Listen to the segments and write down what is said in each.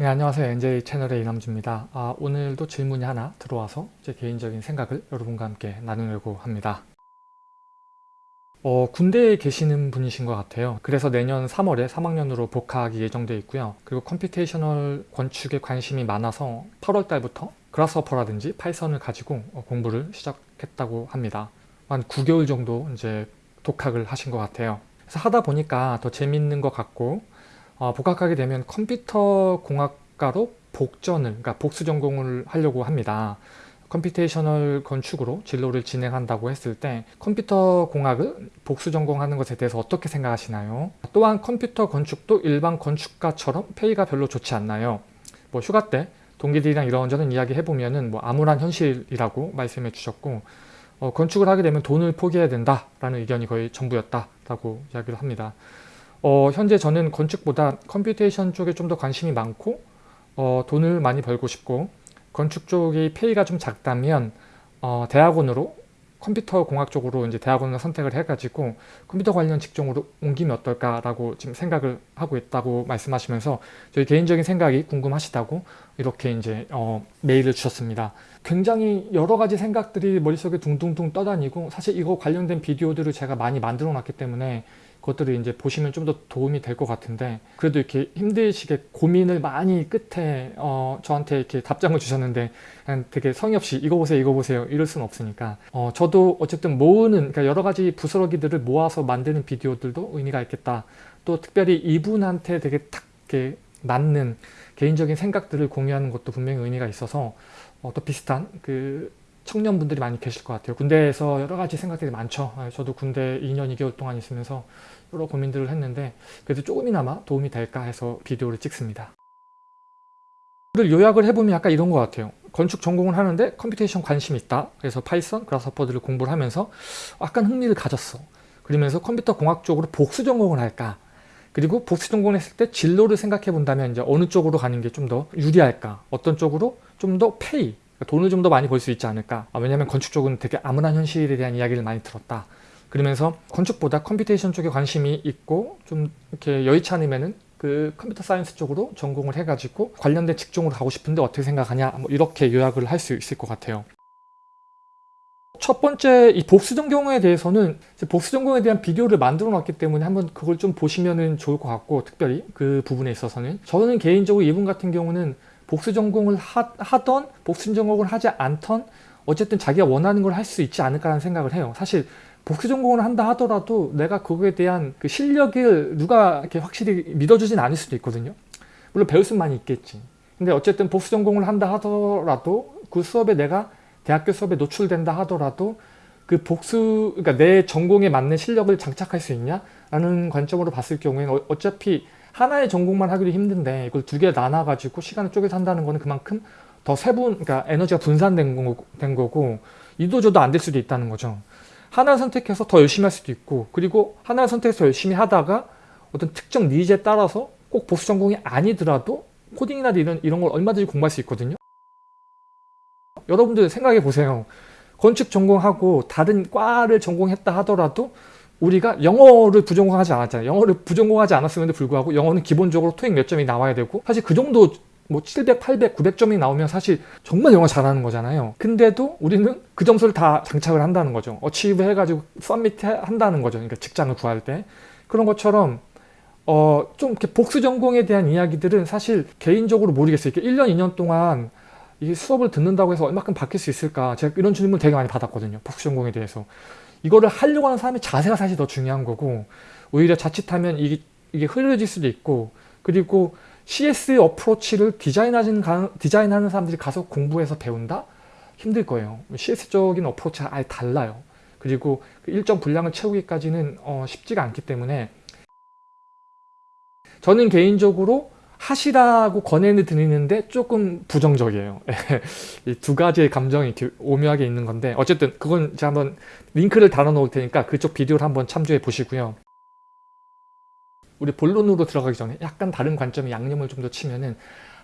네 안녕하세요. NJ 채널의 이남주입니다. 아, 오늘도 질문이 하나 들어와서 제 개인적인 생각을 여러분과 함께 나누려고 합니다. 어, 군대에 계시는 분이신 것 같아요. 그래서 내년 3월에 3학년으로 복학이 예정되어 있고요. 그리고 computational 건축에 관심이 많아서 8월 달부터 Grasshopper라든지 Python을 가지고 어, 공부를 시작했다고 합니다. 한 9개월 정도 이제 독학을 하신 것 같아요. 그래서 하다 보니까 더 재밌는 것 같고 어, 복학하게 되면 컴퓨터 공학과로 복전을 그러니까 복수 전공을 하려고 합니다. computational 건축으로 진로를 진행한다고 했을 때 컴퓨터 공학을 복수 전공하는 것에 대해서 어떻게 생각하시나요? 또한 컴퓨터 건축도 일반 건축가처럼 페이가 별로 좋지 않나요? 뭐 휴가 때 동기들이랑 이런저런 이야기 해보면은 뭐 암울한 현실이라고 말씀해 주셨고 어, 건축을 하게 되면 돈을 포기해야 된다라는 의견이 거의 전부였다라고 이야기를 합니다. 어, 현재 저는 건축보다 computation 쪽에 좀 더 관심이 많고 어, 돈을 많이 벌고 싶고 건축 쪽이 페이가 좀 작다면 어, 대학원으로 컴퓨터 공학 쪽으로 이제 대학원을 선택을 해가지고 컴퓨터 관련 직종으로 옮기면 어떨까라고 지금 생각을 하고 있다고 말씀하시면서 저희 개인적인 생각이 궁금하시다고 이렇게 이제 어, 메일을 주셨습니다. 굉장히 여러 가지 생각들이 머릿속에 둥둥둥 떠다니고 사실 이거 관련된 비디오들을 제가 많이 만들어 놨기 때문에 그것들을 이제 보시면 좀 더 도움이 될 것 같은데 그래도 이렇게 힘드시게 고민을 많이 끝에 어, 저한테 이렇게 답장을 주셨는데 그냥 되게 성의 없이 이거 보세요 이거 보세요 이럴 수는 없으니까. 어, 저도 어쨌든 모으는 그러니까 여러 가지 부스러기들을 모아서 만드는 비디오들도 의미가 있겠다. 또 특별히 이분한테 되게 탁 이렇게 맞는 개인적인 생각들을 공유하는 것도 분명히 의미가 있어서 어, 또 비슷한 그 청년분들이 많이 계실 것 같아요. 군대에서 여러 가지 생각들이 많죠. 아, 저도 군대 2년 2개월 동안 있으면서 여러 고민들을 했는데 그래도 조금이나마 도움이 될까 해서 비디오를 찍습니다. 요약을 해보면 약간 이런 것 같아요. 건축 전공을 하는데 computation 관심이 있다. 그래서 Python, Grasshopper들을 공부를 하면서 약간 흥미를 가졌어. 그러면서 컴퓨터 공학 쪽으로 복수 전공을 할까. 그리고 복수 전공을 했을 때 진로를 생각해 본다면 이제 어느 쪽으로 가는 게 좀 더 유리할까. 어떤 쪽으로 좀 더 페이, 돈을 좀 더 많이 벌 수 있지 않을까. 아, 왜냐하면 건축 쪽은 되게 암울한 현실에 대한 이야기를 많이 들었다. 그러면서 건축보다 computation 쪽에 관심이 있고 좀 이렇게 여의치 않으면은 그 computer science 쪽으로 전공을 해가지고 관련된 직종으로 가고 싶은데 어떻게 생각하냐? 뭐 이렇게 요약을 할 수 있을 것 같아요. 첫 번째 이 복수 전공에 대해서는 복수 전공에 대한 비디오를 만들어 놨기 때문에 한번 그걸 좀 보시면 좋을 것 같고 특별히 그 부분에 있어서는. 저는 개인적으로 이분 같은 경우는 복수 전공을 하, 던 복수 전공을 하지 않던 어쨌든 자기가 원하는 걸 할 수 있지 않을까라는 생각을 해요. 사실 복수 전공을 한다 하더라도 내가 그거에 대한 그 실력을 누가 이렇게 확실히 믿어주진 않을 수도 있거든요. 물론 배울 많이 있겠지. 근데 어쨌든 복수 전공을 한다 하더라도 그 수업에 내가 대학교 수업에 노출된다 하더라도 그 복수, 그러니까 내 전공에 맞는 실력을 장착할 수 있냐? 라는 관점으로 봤을 경우에는 어, 어차피 하나의 전공만 하기도 힘든데 이걸 두 개 나눠가지고 시간을 쪼개서 한다는 거는 그만큼 더 세분, 그러니까 에너지가 분산된 거고, 된 거고 이도저도 안 될 수도 있다는 거죠. 하나를 선택해서 더 열심히 할 수도 있고 그리고 하나를 선택해서 열심히 하다가 어떤 특정 니즈에 따라서 꼭 보수 전공이 아니더라도 코딩이나 이런, 이런 걸 얼마든지 공부할 수 있거든요. 여러분들 생각해 보세요. 건축 전공하고 다른 과를 전공했다 하더라도 우리가 영어를 부전공하지 않았잖아요. 영어를 부전공하지 않았음에도 불구하고 영어는 기본적으로 토익 몇 점이 나와야 되고 사실 그 정도 뭐 700, 800, 900점이 나오면 사실 정말 영어 잘하는 거잖아요. 근데도 우리는 그 점수를 다 장착을 한다는 거죠. 어치브 해가지고 썸밋 한다는 거죠. 그러니까 직장을 구할 때. 그런 것처럼 어, 좀 이렇게 복수 전공에 대한 이야기들은 사실 개인적으로 모르겠어요. 이렇게 1년, 2년 동안 이 수업을 듣는다고 해서 얼마큼 바뀔 수 있을까? 제가 이런 질문 되게 많이 받았거든요. 복수 전공에 대해서. 이거를 하려고 하는 사람의 자세가 사실 더 중요한 거고 오히려 자칫하면 이게, 이게 흐려질 수도 있고 그리고 CS 어프로치를 디자인하는, 디자인하는 사람들이 가서 공부해서 배운다? 힘들 거예요. CS적인 어프로치가 아예 달라요. 그리고 그 일정 분량을 채우기까지는 어, 쉽지가 않기 때문에 저는 개인적으로 하시라고 권해를 드리는데 조금 부정적이에요. 이 두 가지의 감정이 오묘하게 있는 건데 어쨌든 그건 제가 한번 링크를 달아 놓을 테니까 그쪽 비디오를 한번 참조해 보시고요. 우리 본론으로 들어가기 전에 약간 다른 관점의 양념을 좀 더 치면은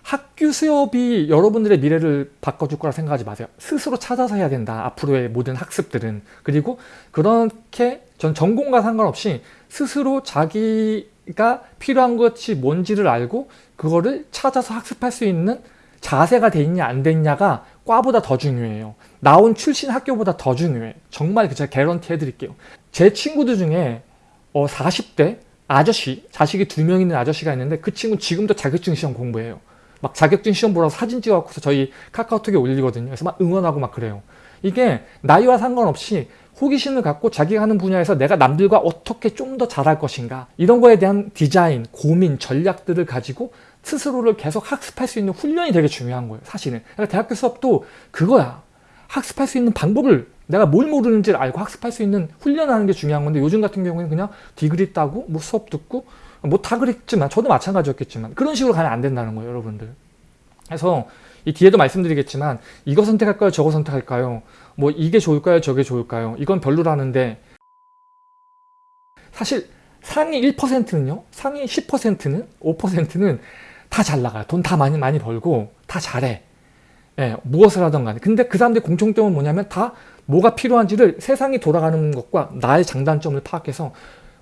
학교 수업이 여러분들의 미래를 바꿔줄 거라 생각하지 마세요. 스스로 찾아서 해야 된다. 앞으로의 모든 학습들은. 그리고 그렇게 전 전공과 상관없이 스스로 자기가 필요한 것이 뭔지를 알고 그거를 찾아서 학습할 수 있는 자세가 돼 있냐 안 됐냐가 과보다 더 중요해요. 나온 출신 학교보다 더 중요해. 정말 제가 개런티 해드릴게요. 제 친구들 중에 어 40대 아저씨, 자식이 두 명 있는 아저씨가 있는데 그 친구 지금도 자격증 시험 공부해요. 막 자격증 시험 보라고 사진 찍어갖고서 저희 카카오톡에 올리거든요. 그래서 막 응원하고 막 그래요. 이게 나이와 상관없이 호기심을 갖고 자기가 하는 분야에서 내가 남들과 어떻게 좀 더 잘할 것인가 이런 거에 대한 디자인, 고민, 전략들을 가지고 스스로를 계속 학습할 수 있는 훈련이 되게 중요한 거예요. 사실은. 그러니까 대학교 수업도 그거야. 학습할 수 있는 방법을 내가 뭘 모르는지를 알고 학습할 수 있는 훈련하는 게 중요한 건데 요즘 같은 경우에는 그냥 디그리 따고 뭐 수업 듣고 뭐 다 그랬지만 저도 마찬가지였겠지만 그런 식으로 가면 안 된다는 거예요 여러분들. 그래서 이 뒤에도 말씀드리겠지만 이거 선택할까요? 저거 선택할까요? 뭐 이게 좋을까요? 저게 좋을까요? 이건 별로라는데 사실 상위 1%는요? 상위 10%는 5%는 다 잘 나가요. 돈 다 많이 많이 벌고 다 잘해. 예, 무엇을 하던 간에. 근데 그 사람들의 공통점은 뭐냐면 다 뭐가 필요한지를 세상이 돌아가는 것과 나의 장단점을 파악해서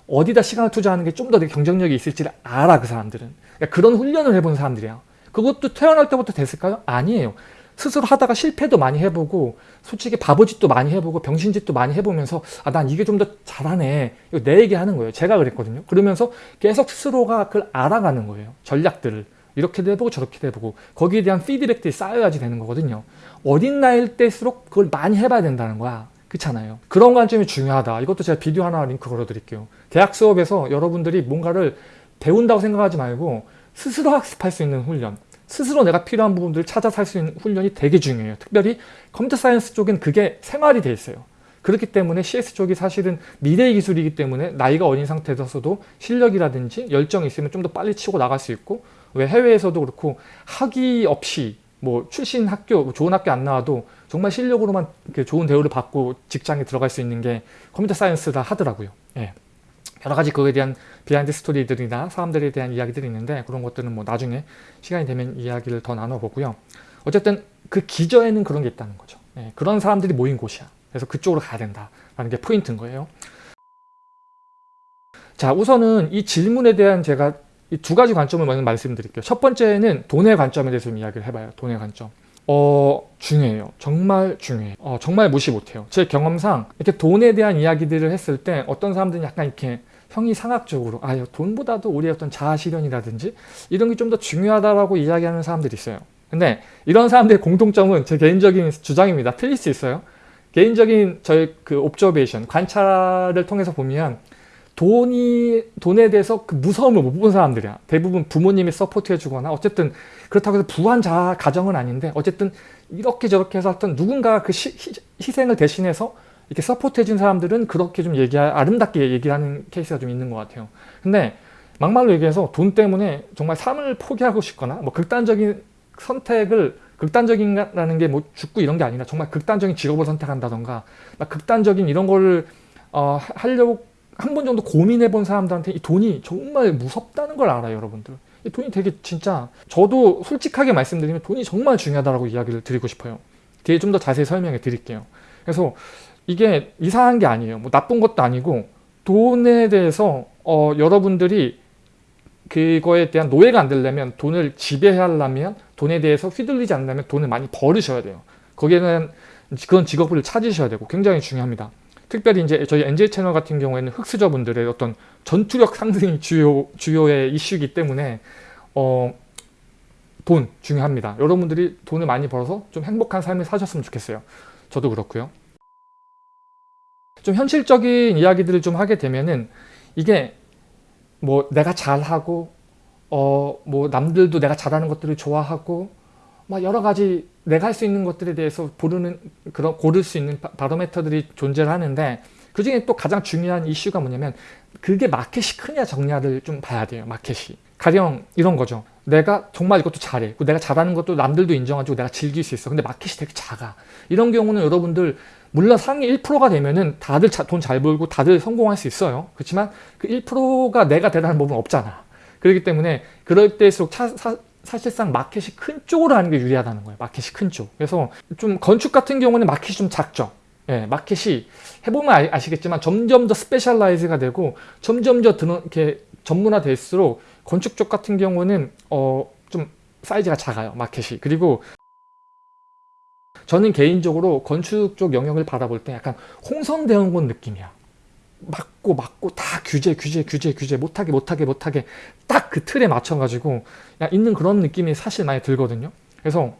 어디다 시간을 투자하는 게 좀 더 경쟁력이 있을지를 알아 그 사람들은. 그러니까 그런 훈련을 해본 사람들이야 그것도 태어날 때부터 됐을까요? 아니에요. 스스로 하다가 실패도 많이 해보고 솔직히 바보짓도 많이 해보고 병신짓도 많이 해보면서 아 난 이게 좀 더 잘하네. 이거 내 얘기하는 거예요. 제가 그랬거든요. 그러면서 계속 스스로가 그걸 알아가는 거예요. 전략들을. 이렇게도 해보고 저렇게도 해보고. 거기에 대한 피드백들이 쌓여야지 되는 거거든요. 어린 나이일 때일수록 그걸 많이 해봐야 된다는 거야 그렇잖아요. 그런 관점이 중요하다. 이것도 제가 비디오 하나 링크 걸어 드릴게요. 대학 수업에서 여러분들이 뭔가를 배운다고 생각하지 말고 스스로 학습할 수 있는 훈련 스스로 내가 필요한 부분들을 찾아서 할 수 있는 훈련이 되게 중요해요. 특별히 computer science 쪽은 그게 생활이 돼 있어요. 그렇기 때문에 CS 쪽이 사실은 미래의 기술이기 때문에 나이가 어린 상태에서도 실력이라든지 열정이 있으면 좀 더 빨리 치고 나갈 수 있고 왜 해외에서도 그렇고 학위 없이 뭐 출신 학교 좋은 학교 안 나와도 정말 실력으로만 좋은 대우를 받고 직장에 들어갈 수 있는 게 computer science다 하더라고요. 예. 여러 가지 그거에 대한 behind story들이나 사람들에 대한 이야기들이 있는데 그런 것들은 뭐 나중에 시간이 되면 이야기를 더 나눠보고요. 어쨌든 그 기저에는 그런 게 있다는 거죠. 예. 그런 사람들이 모인 곳이야. 그래서 그쪽으로 가야 된다라는 게 포인트인 거예요. 자 우선은 이 질문에 대한 제가 이두 가지 관점을 먼저 말씀드릴게요. 첫 번째는 돈의 관점에 대해서 좀 이야기를 해봐요. 돈의 관점. 어 중요해요. 정말 중요해요. 어, 정말 무시 못해요. 제 경험상 이렇게 돈에 대한 이야기들을 했을 때 어떤 사람들은 약간 이렇게 형이 상학적으로 아 돈보다도 우리의 어떤 자아 실현이라든지 이런 게 좀 더 중요하다라고 이야기하는 사람들이 있어요. 근데 이런 사람들의 공통점은 제 개인적인 주장입니다. 틀릴 수 있어요. 개인적인 저의 그 observation, 관찰을 통해서 보면 돈이 돈에 대해서 그 무서움을 못 본 사람들이야. 대부분 부모님이 support 해 주거나 어쨌든 그렇다고 해서 부한 자 가정은 아닌데 어쨌든 이렇게 저렇게 해서 어떤 누군가 그 시, 희생을 대신해서 이렇게 support 해 준 사람들은 그렇게 좀 얘기 아름답게 얘기하는 케이스가 좀 있는 것 같아요. 근데 막말로 얘기해서 돈 때문에 정말 삶을 포기하고 싶거나 뭐 극단적인 선택을 극단적인라는 게 뭐 죽고 이런 게 아니라 정말 극단적인 직업을 선택한다던가 극단적인 이런 거를 어, 하려고 한 번 정도 고민해 본 사람들한테 이 돈이 정말 무섭다는 걸 알아요 여러분들. 이 돈이 되게 진짜 저도 솔직하게 말씀드리면 돈이 정말 중요하다고 이야기를 드리고 싶어요. 뒤에 좀 더 자세히 설명해 드릴게요. 그래서 이게 이상한 게 아니에요. 뭐 나쁜 것도 아니고 돈에 대해서 어, 여러분들이 그거에 대한 노예가 안 되려면 돈을 지배하려면 돈에 대해서 휘둘리지 않으려면 돈을 많이 벌으셔야 돼요. 거기에는 그런 직업을 찾으셔야 되고 굉장히 중요합니다 특별히 이제 저희 NJ 채널 같은 경우에는 흑수저분들의 어떤 전투력 상승이 주요, 주요의 이슈이기 때문에 어, 돈 중요합니다. 여러분들이 돈을 많이 벌어서 좀 행복한 삶을 사셨으면 좋겠어요. 저도 그렇고요. 좀 현실적인 이야기들을 좀 하게 되면은 이게 뭐 내가 잘하고 어 뭐 남들도 내가 잘하는 것들을 좋아하고 막 여러 가지 내가 할 수 있는 것들에 대해서 고르는 그런 고를 수 있는 바로메터들이 존재를 하는데 그 중에 또 가장 중요한 이슈가 뭐냐면 그게 마켓이 크냐 적냐를 좀 봐야 돼요 마켓이. 가령 이런 거죠. 내가 정말 이것도 잘해. 내가 잘하는 것도 남들도 인정해주고 내가 즐길 수 있어. 근데 마켓이 되게 작아. 이런 경우는 여러분들 물론 상위 1%가 되면은 다들 돈 잘 벌고 다들 성공할 수 있어요. 그렇지만 그 1%가 내가 된다는 보장은 없잖아. 그렇기 때문에 그럴 때일수록 차, 사, 사실상 마켓이 큰 쪽으로 하는 게 유리하다는 거예요. 마켓이 큰 쪽. 그래서 좀 건축 같은 경우는 마켓이 좀 작죠. 예, 마켓이 해보면 아, 시겠지만 점점 더 specialize가 되고 점점 더 드는 이렇게 전문화될수록 건축 쪽 같은 경우는 어, 좀 사이즈가 작아요. 마켓이. 그리고 저는 개인적으로 건축 쪽 영역을 바라볼 때 약간 홍성 대원군 느낌이야. 막고 막고 다 규제 규제 규제 규제 못하게 못하게 못하게 딱 그 틀에 맞춰가지고 있는 그런 느낌이 사실 많이 들거든요. 그래서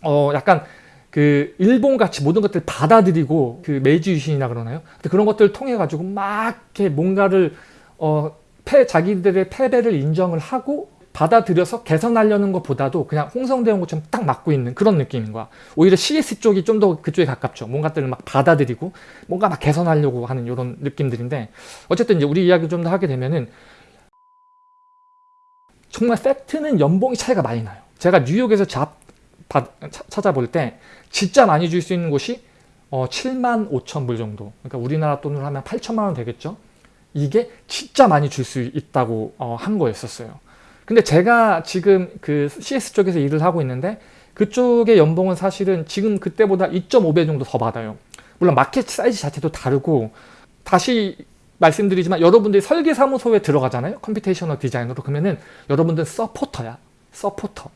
어 약간 그 일본 같이 모든 것들 받아들이고 그 메이지 유신이나 그러나요? 그런 것들을 통해 가지고 막 이렇게 뭔가를 어 패, 자기들의 패배를 인정을 하고 받아들여서 개선하려는 것보다도 그냥 홍성대원 것처럼 딱 맞고 있는 그런 느낌인 거야. 오히려 CS 쪽이 좀 더 그쪽에 가깝죠. 뭔가들을 막 받아들이고 뭔가 막 개선하려고 하는 이런 느낌들인데 어쨌든 이제 우리 이야기 좀 더 하게 되면은 정말 팩트는 연봉이 차이가 많이 나요. 제가 뉴욕에서 잡 받, 찾아볼 때 진짜 많이 줄 수 있는 곳이 어, 7만 5천 불 정도. 그러니까 우리나라 돈으로 하면 8천만 원 되겠죠. 이게 진짜 많이 줄 수 있다고 어, 한 거였었어요. 근데 제가 지금 그 CS 쪽에서 일을 하고 있는데 그쪽의 연봉은 사실은 지금 그때보다 2.5배 정도 더 받아요. 물론 마켓 사이즈 자체도 다르고 다시 말씀드리지만 여러분들이 설계사무소에 들어가잖아요. computational 디자이너로 그러면은 여러분들 서포터야. 서포터.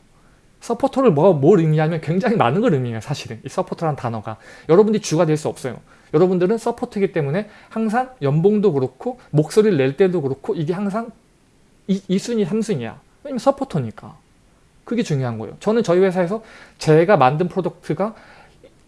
서포터를 뭐, 뭘 의미하면 굉장히 많은 걸 의미해요. 사실은. 이 서포터라는 단어가. 여러분들이 주가 될 수 없어요. 여러분들은 support이기 때문에 항상 연봉도 그렇고 목소리를 낼 때도 그렇고 이게 항상 2, 순위 3순위야. 왜냐면 서포터니까. 그게 중요한 거예요. 저는 저희 회사에서 제가 만든 product가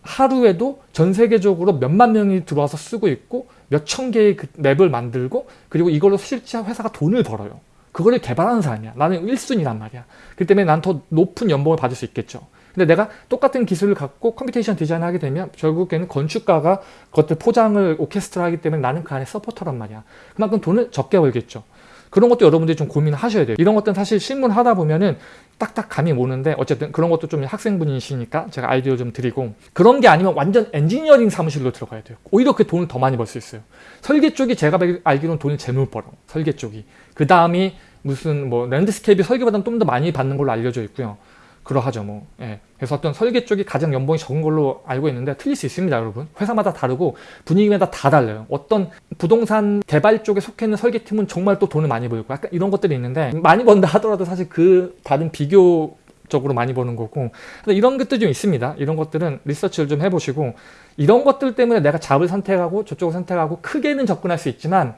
하루에도 전 세계적으로 몇만 명이 들어와서 쓰고 있고 몇 천 개의 그 map을 만들고 그리고 이걸로 실제 회사가 돈을 벌어요. 그거를 개발하는 사람이야. 나는 1순위란 말이야. 그 때문에 난 더 높은 연봉을 받을 수 있겠죠. 근데 내가 똑같은 기술을 갖고 computation 디자인을 하게 되면 결국에는 건축가가 그것들 포장을 오케스트라 하기 때문에 나는 그 안에 서포터란 말이야. 그만큼 돈을 적게 벌겠죠. 그런 것도 여러분들이 좀 고민을 하셔야 돼요. 이런 것들은 사실 실무 하다 보면은 딱딱 감이 오는데 어쨌든 그런 것도 좀 학생분이시니까 제가 아이디어 좀 드리고 그런 게 아니면 완전 엔지니어링 사무실로 들어가야 돼요. 오히려 그 돈을 더 많이 벌 수 있어요. 설계 쪽이 제가 알기로는 돈을 제일 벌어. 설계 쪽이. 그 다음이 무슨 뭐 landscape 설계보다는 좀 더 많이 받는 걸로 알려져 있고요. 그러하죠 뭐. 예. 그래서 어떤 설계 쪽이 가장 연봉이 적은 걸로 알고 있는데 틀릴 수 있습니다 여러분. 회사마다 다르고 분위기마다 다 달라요. 어떤 부동산 개발 쪽에 속해 있는 설계팀은 정말 또 돈을 많이 벌고 약간 이런 것들이 있는데 많이 번다 하더라도 사실 그 다른 비교 적으로 많이 버는 거고 이런 것들 좀 있습니다 이런 것들은 리서치를 좀 해보시고 이런 것들 때문에 내가 job을 선택하고 저쪽을 선택하고 크게는 접근할 수 있지만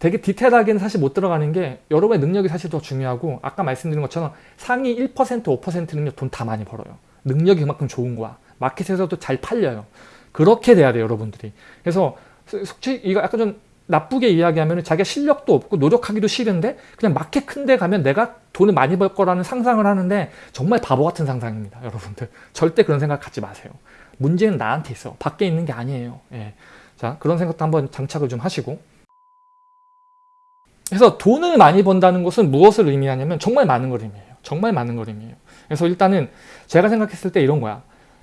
되게 디테일하게는 사실 못 들어가는 게 여러분의 능력이 사실 더 중요하고 아까 말씀드린 것처럼 상위 1% 5%는요 돈 다 많이 벌어요. 능력이 그만큼 좋은 거야. 마켓에서도 잘 팔려요. 그렇게 돼야 돼요 여러분들이. 그래서 솔직히 이거 약간 좀 나쁘게 이야기하면 자기가 실력도 없고 노력하기도 싫은데 그냥 마켓 큰데 가면 내가 돈을 많이 벌 거라는 상상을 하는데 정말 바보 같은 상상입니다 여러분들. 절대 그런 생각 갖지 마세요. 문제는 나한테 있어. 밖에 있는 게 아니에요. 예. 자 그런 생각도 한번 장착을 좀 하시고 그래서 돈을 많이 번다는 것은 무엇을 의미하냐면 정말 많은 걸 의미해요. 정말 많은 걸 의미해요. 그래서 일단은 제가 생각했을 때 이런 거야.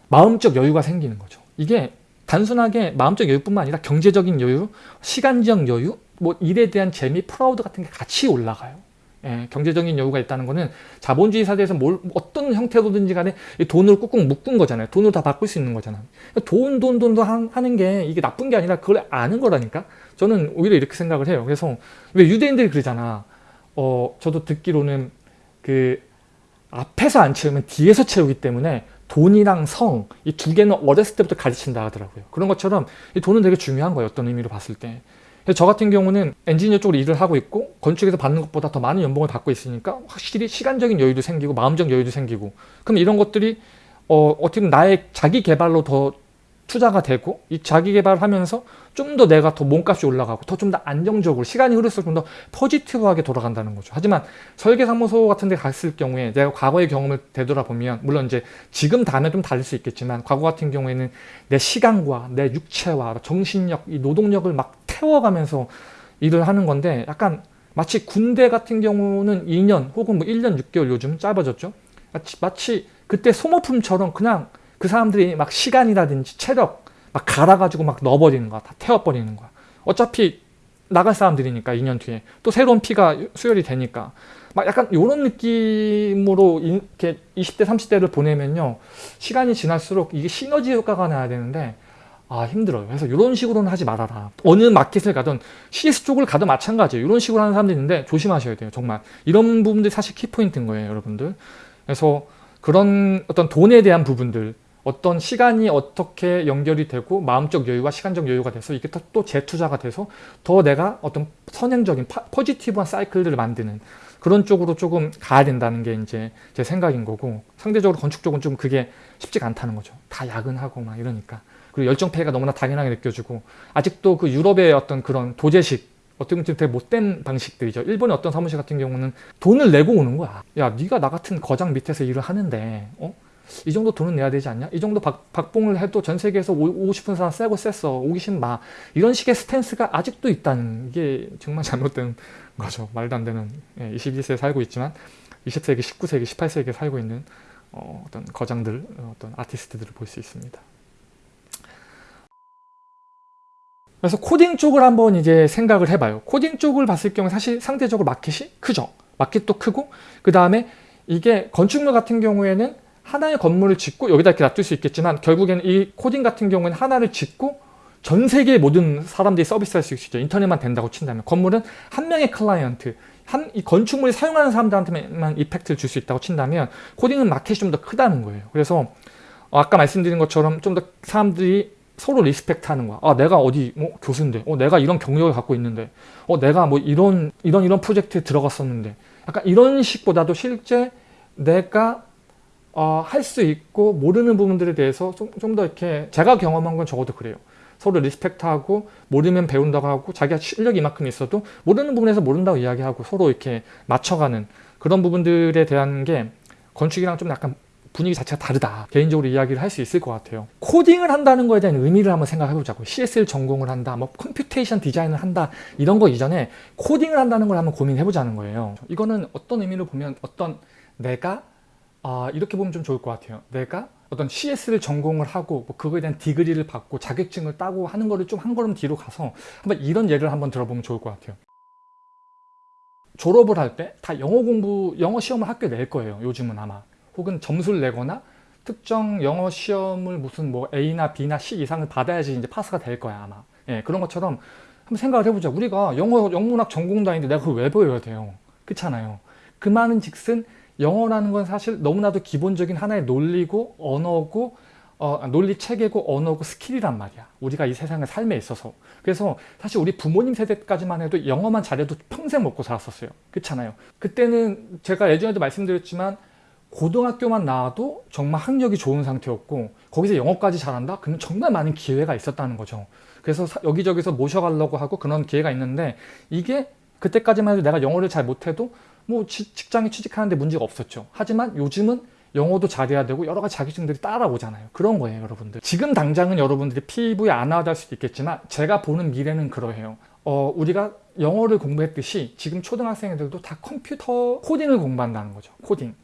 마음적 여유가 생기는 거죠. 이게 단순하게 마음적 여유뿐만 아니라 경제적인 여유, 시간적 여유, 뭐 일에 대한 재미, proud 같은 게 같이 올라가요. 예, 경제적인 여유가 있다는 것은 자본주의 사회에서 뭘 어떤 형태로든지 간에 돈을 꾹꾹 묶은 거잖아요. 돈으로 다 바꿀 수 있는 거잖아요. 돈, 돈, 돈도 하는 게 이게 나쁜 게 아니라 그걸 아는 거라니까. 저는 오히려 이렇게 생각을 해요. 그래서 왜 유대인들이 그러잖아. 어, 저도 듣기로는 그 앞에서 안 채우면 뒤에서 채우기 때문에 돈이랑 성 이 두 개는 어렸을 때부터 가르친다 하더라고요. 그런 것처럼 이 돈은 되게 중요한 거예요. 어떤 의미로 봤을 때. 저 같은 경우는 엔지니어 쪽으로 일을 하고 있고 건축에서 받는 것보다 더 많은 연봉을 받고 있으니까 확실히 시간적인 여유도 생기고 마음적 여유도 생기고 그럼 이런 것들이 어, 어떻게 보면 나의 자기 개발로 더 투자가 되고 이 자기 개발을 하면서 좀 더 내가 더 몸값이 올라가고 더 좀 더 안정적으로 시간이 흐를수록 좀 더 포지티브하게 돌아간다는 거죠. 하지만 설계사무소 같은 데 갔을 경우에 내가 과거의 경험을 되돌아보면 물론 이제 지금 다음에 좀 다를 수 있겠지만 과거 같은 경우에는 내 시간과 내 육체와 정신력, 이 노동력을 막 태워가면서 일을 하는 건데 약간 마치 군대 같은 경우는 2년 혹은 뭐 1년 6개월 요즘 짧아졌죠. 마치, 마치 그때 소모품처럼 그냥 그 사람들이 막 시간이라든지 체력 막 갈아가지고 막 넣어버리는 거야. 다 태워버리는 거야. 어차피 나갈 사람들이니까 2년 뒤에. 또 새로운 피가 수혈이 되니까. 막 약간 이런 느낌으로 이렇게 20대 30대를 보내면요. 시간이 지날수록 이게 시너지 효과가 나야 되는데 아 힘들어요. 그래서 이런 식으로는 하지 말아라. 어느 마켓을 가든 CS 쪽을 가도 마찬가지예요. 이런 식으로 하는 사람들이 있는데 조심하셔야 돼요 정말. 이런 부분들이 사실 키포인트인 거예요 여러분들. 그래서 그런 어떤 돈에 대한 부분들 어떤 시간이 어떻게 연결이 되고 마음적 여유와 시간적 여유가 돼서 이게 또 재투자가 돼서 더 내가 어떤 선행적인 파, 포지티브한 사이클들을 만드는 그런 쪽으로 조금 가야 된다는 게 이제 제 생각인 거고 상대적으로 건축 쪽은 좀 그게 쉽지가 않다는 거죠. 다 야근하고 막 이러니까 그리고 열정폐해가 너무나 당연하게 느껴지고 아직도 그 유럽의 어떤 그런 도제식 어떻게 보면 되게 못된 방식들이죠. 일본의 어떤 사무실 같은 경우는 돈을 내고 오는 거야. 야 네가 나 같은 거장 밑에서 일을 하는데 어? 이 정도 돈은 내야 되지 않냐? 이 정도 박, 박봉을 해도 전 세계에서 오, 고 싶은 사람 쌔고 쌨어. 오기 싫음 마. 이런 식의 스탠스가 아직도 있다는 게 정말 잘못된 거죠. 말도 안 되는 예, 21세기에 살고 있지만 20세기, 19세기, 18세기에 살고 있는 어, 떤 거장들, 어떤 아티스트들을 볼 수 있습니다. 그래서 코딩 쪽을 한번 이제 생각을 해봐요. 코딩 쪽을 봤을 경우 사실 상대적으로 마켓이 크죠. 마켓도 크고 그 다음에 이게 건축물 같은 경우에는 하나의 건물을 짓고 여기다 이렇게 놔둘 수 있겠지만 결국에는 이 코딩 같은 경우에는 하나를 짓고 전 세계 모든 사람들이 서비스할 수 있죠. 인터넷만 된다고 친다면 건물은 한 명의 클라이언트 한 이 건축물을 사용하는 사람들한테만 effect를 줄 수 있다고 친다면 코딩은 마켓이 좀 더 크다는 거예요. 그래서 아까 말씀드린 것처럼 좀 더 사람들이 서로 respect 하는 거야. 아, 내가 어디 뭐 교수인데, 어, 내가 이런 경력을 갖고 있는데, 어, 내가 뭐 이런 이런 이런 프로젝트에 들어갔었는데, 약간 이런 식보다도 실제 내가 어, 할 수 있고 모르는 부분들에 대해서 좀더 이렇게 제가 경험한 건 적어도 그래요. 서로 respect하고 모르면 배운다고 하고 자기가 실력이 이만큼 있어도 모르는 부분에서 모른다고 이야기하고 서로 이렇게 맞춰가는 그런 부분들에 대한 게 건축이랑 좀 약간 분위기 자체가 다르다. 개인적으로 이야기를 할 수 있을 것 같아요. 코딩을 한다는 거에 대한 의미를 한번 생각해 보자고. CS를 전공을 한다 뭐 computation design을 한다 이런 거 이전에 코딩을 한다는 걸 한번 고민해 보자는 거예요. 이거는 어떤 의미로 보면 어떤 내가 아, 이렇게 보면 좀 좋을 것 같아요. 내가 어떤 CS를 전공을 하고 뭐 그거에 대한 디그리를 받고 자격증을 따고 하는 거를 좀 한 걸음 뒤로 가서 한번 이런 예를 한번 들어보면 좋을 것 같아요. 졸업을 할 때 다 영어 공부, 영어 시험을 학교에 낼 거예요. 요즘은 아마. 혹은 점수를 내거나 특정 영어 시험을 무슨 뭐 A나 B나 C 이상을 받아야지 이제 파스가 될 거야 아마. 예, 그런 것처럼 한번 생각을 해보자. 우리가 영어, 영문학 전공도 아닌데 내가 그걸 왜 배워야 돼요? 그렇잖아요. 그 말은 즉슨 영어라는 건 사실 너무나도 기본적인 하나의 논리고 언어고 어, 논리 체계고 언어고 스킬이란 말이야. 우리가 이 세상의 삶에 있어서. 그래서 사실 우리 부모님 세대까지만 해도 영어만 잘해도 평생 먹고 살았었어요. 그렇잖아요. 그때는 제가 예전에도 말씀드렸지만 고등학교만 나와도 정말 학력이 좋은 상태였고 거기서 영어까지 잘한다? 그러면 정말 많은 기회가 있었다는 거죠. 그래서 여기저기서 모셔가려고 하고 그런 기회가 있는데 이게 그때까지만 해도 내가 영어를 잘 못해도 뭐 직장에 취직하는데 문제가 없었죠. 하지만 요즘은 영어도 잘해야 되고 여러 가지 자격증들이 따라오잖아요. 그런 거예요, 여러분들. 지금 당장은 여러분들이 피부에 안 와닿을 수도 있겠지만 제가 보는 미래는 그러해요. 어, 우리가 영어를 공부했듯이 지금 초등학생들도 다 컴퓨터 코딩을 공부한다는 거죠. 코딩.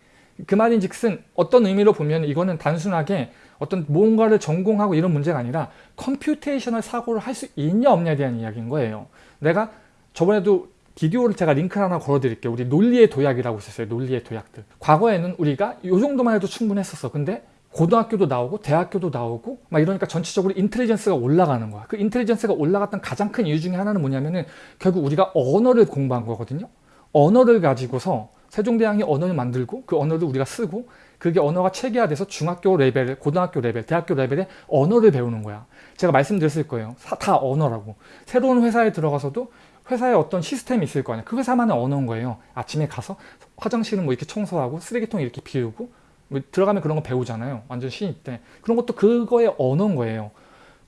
그 말인 즉슨 어떤 의미로 보면 이거는 단순하게 어떤 무언가를 전공하고 이런 문제가 아니라 computational 사고를 할 수 있냐 없냐에 대한 이야기인 거예요. 내가 저번에도 비디오를 제가 링크를 하나 걸어드릴게요. 우리 논리의 도약이라고 있었어요. 논리의 도약들. 과거에는 우리가 이 정도만 해도 충분했었어. 근데 고등학교도 나오고 대학교도 나오고 막 이러니까 전체적으로 intelligence가 올라가는 거야. 그 intelligence가 올라갔던 가장 큰 이유 중에 하나는 뭐냐면은 결국 우리가 언어를 공부한 거거든요. 언어를 가지고서 세종대왕이 언어를 만들고 그 언어를 우리가 쓰고 그게 언어가 체계화돼서 중학교 레벨, 고등학교 레벨, 대학교 레벨의 언어를 배우는 거야. 제가 말씀드렸을 거예요. 다 언어라고. 새로운 회사에 들어가서도 회사에 어떤 시스템이 있을 거 아니야. 그 회사만의 언어인 거예요. 아침에 가서 화장실은 뭐 이렇게 청소하고 쓰레기통 이렇게 비우고 뭐 들어가면 그런 거 배우잖아요. 완전 신입 때. 그런 것도 그거의 언어인 거예요.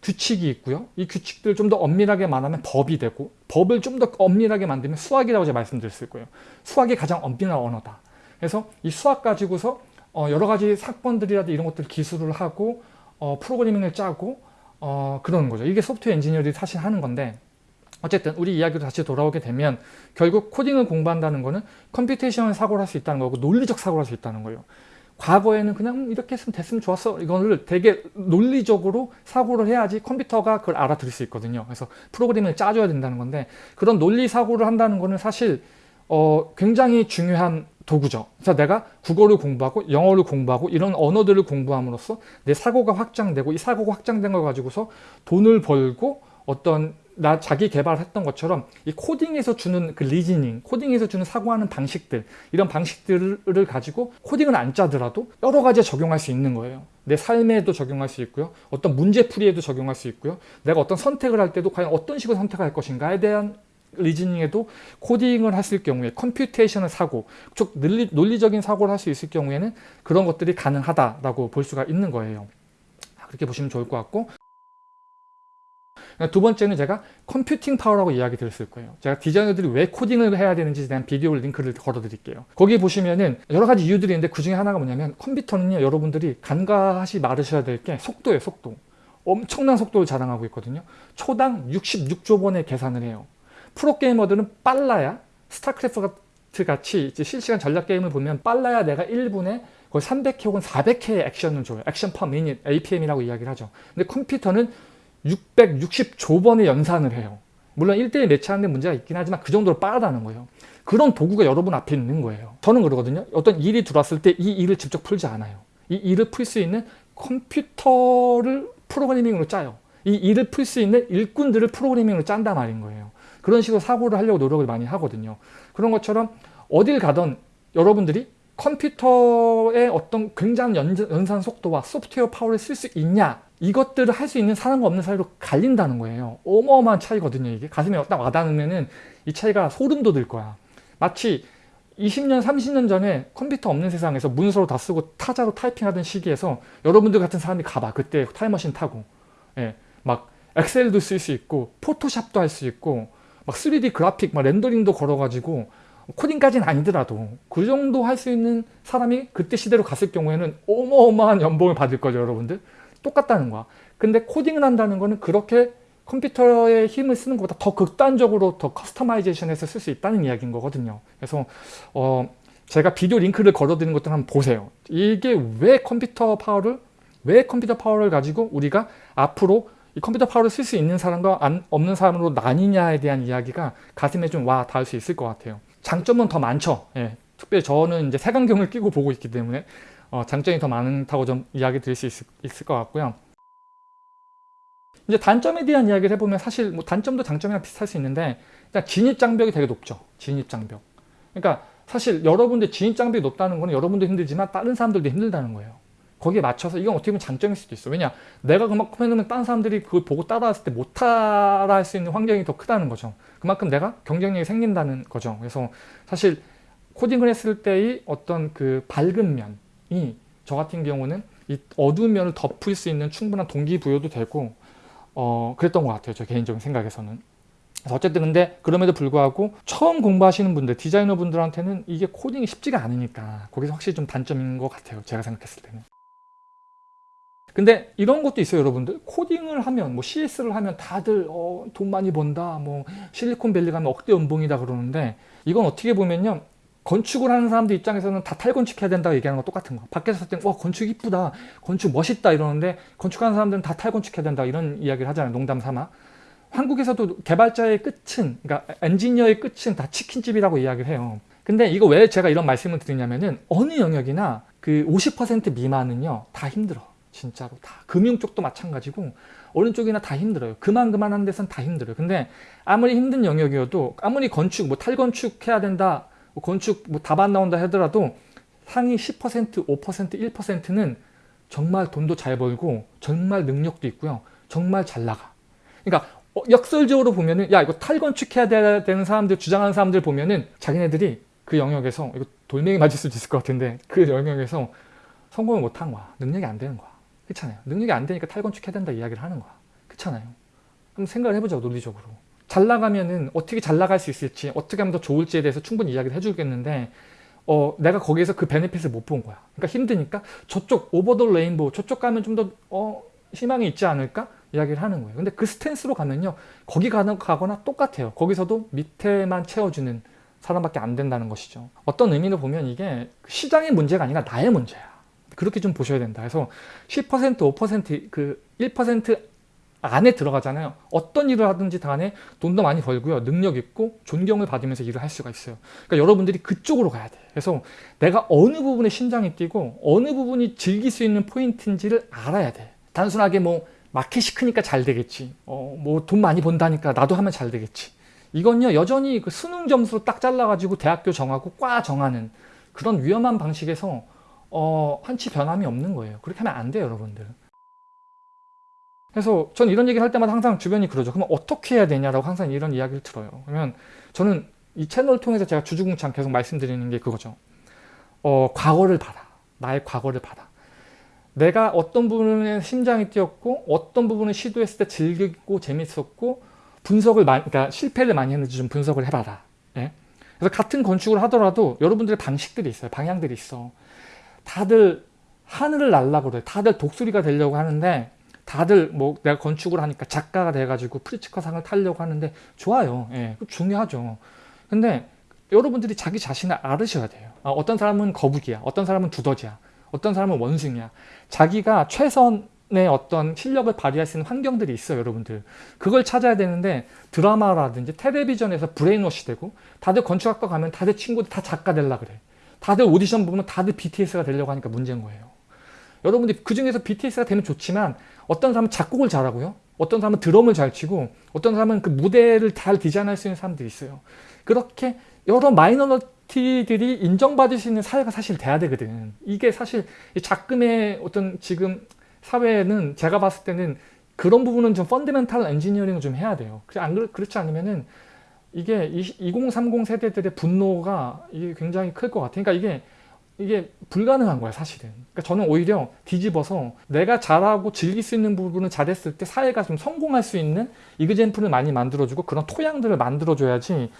규칙이 있고요. 이 규칙들 좀더 엄밀하게 말하면 법이 되고 법을 좀 더 엄밀하게 만들면 수학이라고 제가 말씀드렸을 거예요. 수학이 가장 엄밀한 언어다. 그래서 이 수학 가지고서 어 여러 가지 사건들이라도 이런 것들 기술을 하고 어 프로그래밍을 짜고 어 그러는 거죠. 이게 소프트웨어 엔지니어들이 사실 하는 건데 어쨌든 우리 이야기로 다시 돌아오게 되면 결국 코딩을 공부한다는 거는 computation 사고를 할 수 있다는 거고 논리적 사고를 할 수 있다는 거예요. 과거에는 그냥 이렇게 했으면 됐으면 좋았어. 이거를 되게 논리적으로 사고를 해야지 컴퓨터가 그걸 알아들을 수 있거든요. 그래서 프로그램을 짜줘야 된다는 건데 그런 논리 사고를 한다는 거는 사실 어, 굉장히 중요한 도구죠. 그래서 내가 국어를 공부하고 영어를 공부하고 이런 언어들을 공부함으로써 내 사고가 확장되고 이 사고가 확장된 걸 가지고서 돈을 벌고 어떤 나 자기 개발했던 것처럼 이 코딩에서 주는 그 reasoning, 코딩에서 주는 사고하는 방식들 이런 방식들을 가지고 코딩을 안 짜더라도 여러 가지에 적용할 수 있는 거예요. 내 삶에도 적용할 수 있고요. 어떤 문제풀이에도 적용할 수 있고요. 내가 어떤 선택을 할 때도 과연 어떤 식으로 선택할 것인가에 대한 reasoning에도 코딩을 했을 경우에 computation을 사고 즉 논리, 적인 사고를 할 수 있을 경우에는 그런 것들이 가능하다라고 볼 수가 있는 거예요. 그렇게 보시면 좋을 것 같고 두 번째는 제가 computing power라고 이야기 드렸을 거예요. 제가 디자이너들이 왜 코딩을 해야 되는지에 대한 비디오 링크를 걸어 드릴게요. 거기 보시면은 여러 가지 이유들이 있는데 그 중에 하나가 뭐냐면 컴퓨터는요 여러분들이 간과하시 말으셔야 될 게 속도예요 속도. 엄청난 속도를 자랑하고 있거든요. 초당 66조 번의 계산을 해요. 프로게이머들은 빨라야 스타크래프트 같이 실시간 전략 게임을 보면 빨라야 내가 1분에 거의 300회 혹은 400회의 액션을 줘요. action per minute, APM이라고 이야기를 하죠. 근데 컴퓨터는 660조 번의 연산을 해요. 물론 1대1 매치하는 데 문제가 있긴 하지만 그 정도로 빠르다는 거예요. 그런 도구가 여러분 앞에 있는 거예요. 저는 그러거든요. 어떤 일이 들어왔을 때 이 일을 직접 풀지 않아요. 이 일을 풀 수 있는 컴퓨터를 프로그래밍으로 짜요. 이 일을 풀 수 있는 일꾼들을 프로그래밍으로 짠다 말인 거예요. 그런 식으로 사고를 하려고 노력을 많이 하거든요. 그런 것처럼 어딜 가던 여러분들이 컴퓨터의 어떤 굉장한 연산 속도와 소프트웨어 파워를 쓸 수 있냐 이것들을 할 수 있는 사람과 없는 사람으로 갈린다는 거예요. 어마어마한 차이거든요. 이게 가슴에 딱 와닿으면 이 차이가 소름 돋을 거야. 마치 20년, 30년 전에 컴퓨터 없는 세상에서 문서로 다 쓰고 타자로 타이핑하던 시기에서 여러분들 같은 사람이 가봐. 그때 타임머신 타고 예, 막 엑셀도 쓸 수 있고 포토샵도 할 수 있고 막 3D 그래픽, 막 렌더링도 걸어가지고 코딩까지는 아니더라도 그 정도 할 수 있는 사람이 그때 시대로 갔을 경우에는 어마어마한 연봉을 받을 거죠 여러분들. 똑같다는 거야. 근데 코딩을 한다는 거는 그렇게 컴퓨터의 힘을 쓰는 것보다 더 극단적으로 더 customization해서 쓸 수 있다는 이야기인 거거든요. 그래서 어 제가 비디오 링크를 걸어드리는 것들 한번 보세요. 이게 왜 컴퓨터 파워를 왜 컴퓨터 파워를 가지고 우리가 앞으로 이 컴퓨터 파워를 쓸 수 있는 사람과 안, 없는 사람으로 나뉘냐에 대한 이야기가 가슴에 좀 와 닿을 수 있을 것 같아요. 장점은 더 많죠. 예, 특별히 저는 이제 색안경을 끼고 보고 있기 때문에 어, 장점이 더 많다고 좀 이야기 드릴 수 있, 있을 것 같고요. 이제 단점에 대한 이야기를 해보면 사실 뭐 단점도 장점이랑 비슷할 수 있는데 일단 진입장벽이 되게 높죠. 진입장벽. 그러니까 사실 여러분들 진입장벽이 높다는 거는 여러분도 힘들지만 다른 사람들도 힘들다는 거예요. 거기에 맞춰서 이건 어떻게 보면 장점일 수도 있어. 왜냐 내가 그만큼 해놓으면 다른 사람들이 그걸 보고 따라왔을 때 못 따라 할 수 있는 환경이 더 크다는 거죠. 그만큼 내가 경쟁력이 생긴다는 거죠. 그래서 사실 코딩을 했을 때의 어떤 그 밝은 면이 저 같은 경우는 이 어두운 면을 덮을 수 있는 충분한 동기부여도 되고 어 그랬던 것 같아요. 저 개인적인 생각에서는. 어쨌든 근데 그럼에도 불구하고 처음 공부하시는 분들, 디자이너 분들한테는 이게 코딩이 쉽지가 않으니까 거기서 확실히 좀 단점인 것 같아요. 제가 생각했을 때는. 근데 이런 것도 있어요 여러분들. 코딩을 하면 뭐 CS를 하면 다들 어, 돈 많이 번다 뭐 실리콘밸리 가면 억대 연봉이다 그러는데 이건 어떻게 보면요 건축을 하는 사람들 입장에서는 다 탈건축해야 된다고 얘기하는 거 똑같은 거 밖에서 봤을 때와 건축 이쁘다 건축 멋있다 이러는데 건축하는 사람들은 다 탈건축해야 된다 이런 이야기를 하잖아요 농담 삼아. 한국에서도 개발자의 끝은 그러니까 엔지니어의 끝은 다 치킨집이라고 이야기를 해요. 근데 이거 왜 제가 이런 말씀을 드리냐면은 어느 영역이나 그 50% 미만은요 다 힘들어 진짜로 다. 금융 쪽도 마찬가지고 어느 쪽이나 다 힘들어요. 그만 그만한 데선 다 힘들어요. 근데 아무리 힘든 영역이어도 아무리 건축 뭐 탈건축 해야 된다 뭐 건축 뭐 답 안 나온다 하더라도 상위 10% 5% 1%는 정말 돈도 잘 벌고 정말 능력도 있고요. 정말 잘 나가. 그러니까 어, 역설적으로 보면은 야 이거 탈건축해야 되는 사람들 주장하는 사람들 보면은 자기네들이 그 영역에서 이거 돌멩이 맞을 수도 있을 것 같은데 그 영역에서 성공을 못한 거야. 능력이 안 되는 거야 그렇잖아요. 능력이 안 되니까 탈건축해야 된다 이야기를 하는 거야. 그렇잖아요. 한번 생각을 해보자 논리적으로. 잘 나가면은 어떻게 잘 나갈 수 있을지 어떻게 하면 더 좋을지에 대해서 충분히 이야기를 해주겠는데 어, 내가 거기에서 그 베네핏을 못 본 거야. 그러니까 힘드니까 저쪽 오버 더 레인보우 저쪽 가면 좀 더 어, 희망이 있지 않을까? 이야기를 하는 거예요. 근데 그 스탠스로 가면요. 거기 가거나 똑같아요. 거기서도 밑에만 채워주는 사람밖에 안 된다는 것이죠. 어떤 의미로 보면 이게 시장의 문제가 아니라 나의 문제야. 그렇게 좀 보셔야 된다. 그래서 10% 5%그 1% 안에 들어가잖아요. 어떤 일을 하든지 간에 돈도 많이 벌고요. 능력 있고 존경을 받으면서 일을 할 수가 있어요. 그러니까 여러분들이 그쪽으로 가야 돼. 그래서 내가 어느 부분에 심장이 뛰고 어느 부분이 즐길 수 있는 포인트인지를 알아야 돼. 단순하게 뭐 마켓이 크니까 잘 되겠지. 어, 뭐 돈 많이 번다니까 나도 하면 잘 되겠지. 이건요 여전히 그 수능 점수로 딱 잘라가지고 대학교 정하고 과 정하는 그런 위험한 방식에서 어, 한치 변함이 없는 거예요. 그렇게 하면 안 돼요 여러분들. 그래서 전 이런 얘기 할 때마다 항상 주변이 그러죠. 그러면 어떻게 해야 되냐라고 항상 이런 이야기를 들어요. 그러면 저는 이 채널을 통해서 제가 주주궁창 계속 말씀드리는 게 그거죠. 어, 과거를 봐라. 나의 과거를 봐라. 내가 어떤 부분에 심장이 뛰었고 어떤 부분을 시도했을 때 즐기고 재밌었고 분석을 많이, 그러니까 실패를 많이 했는지 좀 분석을 해봐라. 예? 그래서 같은 건축을 하더라도 여러분들의 방식들이 있어요. 방향들이 있어. 다들 하늘을 날라고 그래. 다들 독수리가 되려고 하는데 다들 뭐 내가 건축을 하니까 작가가 돼가지고 프리츠커상을 타려고 하는데 좋아요. 예, 중요하죠. 근데 여러분들이 자기 자신을 알으셔야 돼요. 아, 어떤 사람은 거북이야. 어떤 사람은 두더지야. 어떤 사람은 원숭이야. 자기가 최선의 어떤 실력을 발휘할 수 있는 환경들이 있어요. 여러분들. 그걸 찾아야 되는데 드라마라든지 텔레비전에서 brainwash 되고 다들 건축학과 가면 다들 친구들 다 작가 되려 그래. 다들 오디션 보면 다들 BTS가 되려고 하니까 문제인 거예요. 여러분들이 그 중에서 BTS가 되면 좋지만 어떤 사람은 작곡을 잘하고요. 어떤 사람은 드럼을 잘 치고 어떤 사람은 그 무대를 잘 디자인할 수 있는 사람들이 있어요. 그렇게 여러 minority들이 인정받을 수 있는 사회가 사실 돼야 되거든. 이게 사실 작금의 어떤 지금 사회는 제가 봤을 때는 그런 부분은 좀 펀드멘탈 엔지니어링을 좀 해야 돼요. 안 그렇지 않으면은 이게 2030 세대들의 분노가 이게 굉장히 클 것 같아요. 그러니까 이게 이게 불가능한 거야 사실은 그러니까 저는 오히려 뒤집어서 내가 잘하고 즐길 수 있는 부분을 잘했을 때 사회가 좀 성공할 수 있는 이그젠플을 많이 만들어주고 그런 토양들을 만들어줘야지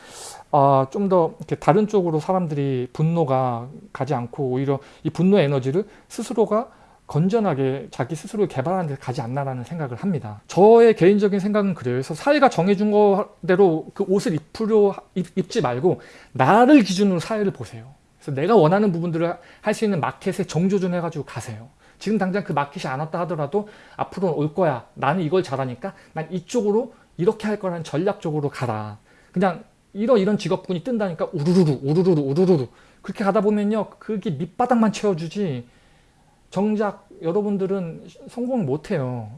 어, 좀더 다른 쪽으로 사람들이 분노가 가지 않고 오히려 이 분노 에너지를 스스로가 건전하게 자기 스스로 개발하는 데 가지 않나라는 생각을 합니다. 저의 개인적인 생각은 그래요. 그래서 사회가 정해준 거대로 그 옷을 입으려 입지 말고 나를 기준으로 사회를 보세요. 그래서 내가 원하는 부분들을 할 수 있는 마켓에 정조준 해가지고 가세요. 지금 당장 그 마켓이 안 왔다 하더라도 앞으로는 올 거야. 나는 이걸 잘하니까 난 이쪽으로 이렇게 할 거라는 전략적으로 가라. 그냥 이런 이런 직업군이 뜬다니까 우르르르 우르르르 우르르르 그렇게 가다 보면요. 그게 밑바닥만 채워주지 정작 여러분들은 성공을 못해요.